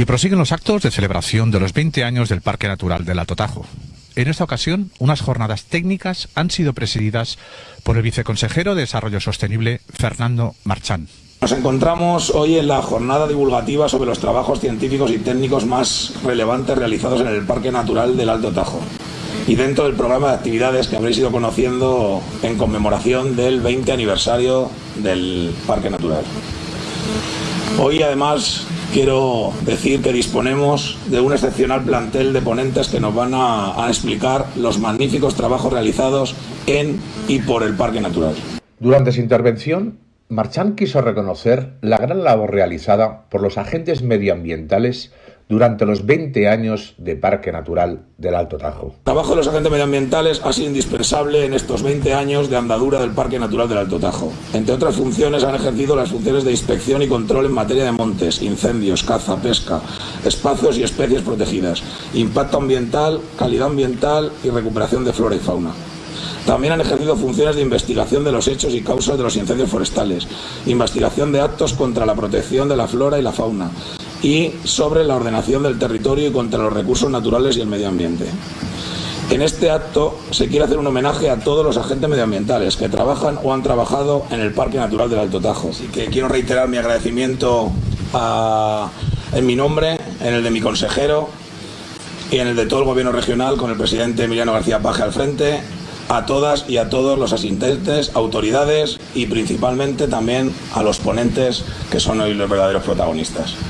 Y prosiguen los actos de celebración de los 20 años del Parque Natural del Alto Tajo. En esta ocasión, unas jornadas técnicas han sido presididas por el viceconsejero de Desarrollo Sostenible, Fernando Marchán. Nos encontramos hoy en la jornada divulgativa sobre los trabajos científicos y técnicos más relevantes realizados en el Parque Natural del Alto Tajo y dentro del programa de actividades que habréis ido conociendo en conmemoración del 20 aniversario del Parque Natural. Hoy además quiero decir que disponemos de un excepcional plantel de ponentes que nos van a, explicar los magníficos trabajos realizados en y por el Parque Natural. Durante su intervención, Marchán quiso reconocer la gran labor realizada por los agentes medioambientales durante los 20 años de Parque Natural del Alto Tajo. El trabajo de los agentes medioambientales ha sido indispensable en estos 20 años de andadura del Parque Natural del Alto Tajo. Entre otras funciones han ejercido las funciones de inspección y control en materia de montes, incendios, caza, pesca, espacios y especies protegidas, impacto ambiental, calidad ambiental y recuperación de flora y fauna. También han ejercido funciones de investigación de los hechos y causas de los incendios forestales, investigación de actos contra la protección de la flora y la fauna, y sobre la ordenación del territorio y contra los recursos naturales y el medio ambiente. En este acto se quiere hacer un homenaje a todos los agentes medioambientales que trabajan o han trabajado en el Parque Natural del Alto Tajo. Así que quiero reiterar mi agradecimiento en mi nombre, en el de mi consejero y en el de todo el gobierno regional con el presidente Emiliano García Paje al frente, a todas y a todos los asistentes, autoridades y principalmente también a los ponentes que son hoy los verdaderos protagonistas.